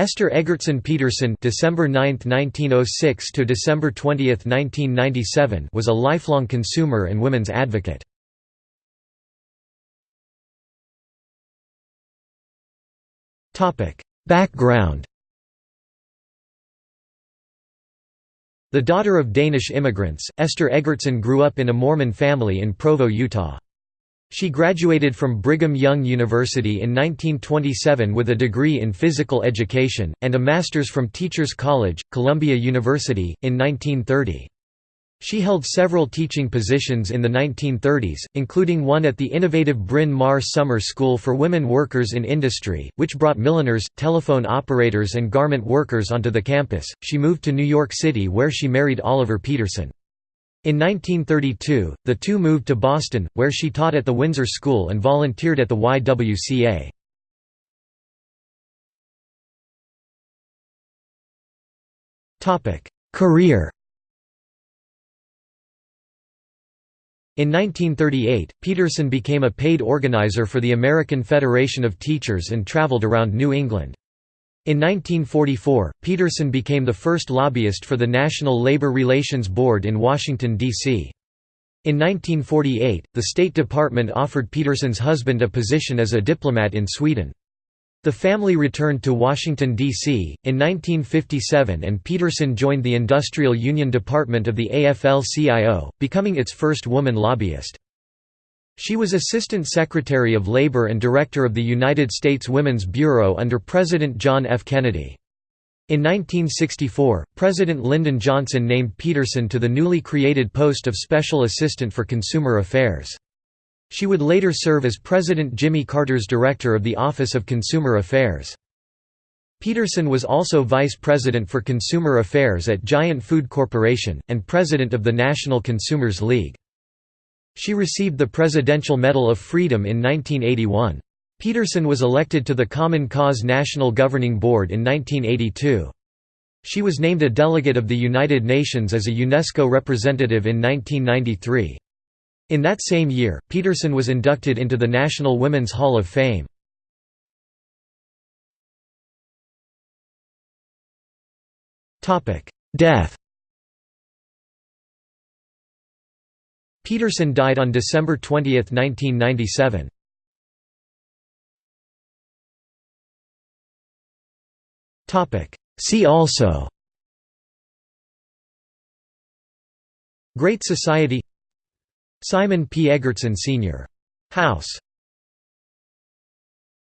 Esther Eggertsen Peterson December 9, 1906 to December 20, 1997 was a lifelong consumer and women's advocate. Topic: Background The daughter of Danish immigrants, Esther Eggertsen grew up in a Mormon family in Provo, Utah. She graduated from Brigham Young University in 1927 with a degree in physical education, and a master's from Teachers College, Columbia University, in 1930. She held several teaching positions in the 1930s, including one at the innovative Bryn Mawr Summer School for Women Workers in Industry, which brought milliners, telephone operators, and garment workers onto the campus. She moved to New York City where she married Oliver Peterson. In 1932, the two moved to Boston, where she taught at the Winsor School and volunteered at the YWCA. Career In 1938, Peterson became a paid organizer for the American Federation of Teachers and traveled around New England. In 1944, Peterson became the first lobbyist for the National Labor Relations Board in Washington, D.C. In 1948, the State Department offered Peterson's husband a position as a diplomat in Sweden. The family returned to Washington, D.C., in 1957 and Peterson joined the Industrial Union Department of the AFL-CIO, becoming its first woman lobbyist. She was Assistant Secretary of Labor and Director of the United States Women's Bureau under President John F. Kennedy. In 1964, President Lyndon Johnson named Peterson to the newly created post of Special Assistant for Consumer Affairs. She would later serve as President Jimmy Carter's Director of the Office of Consumer Affairs. Peterson was also Vice President for Consumer Affairs at Giant Food Corporation, and President of the National Consumers League. She received the Presidential Medal of Freedom in 1981. Peterson was elected to the Common Cause National Governing Board in 1982. She was named a delegate of the United Nations as a UNESCO representative in 1993. In that same year, Peterson was inducted into the National Women's Hall of Fame. Death Peterson died on December 20, 1997. See also Great Society Simon P. Eggertsen Sr. House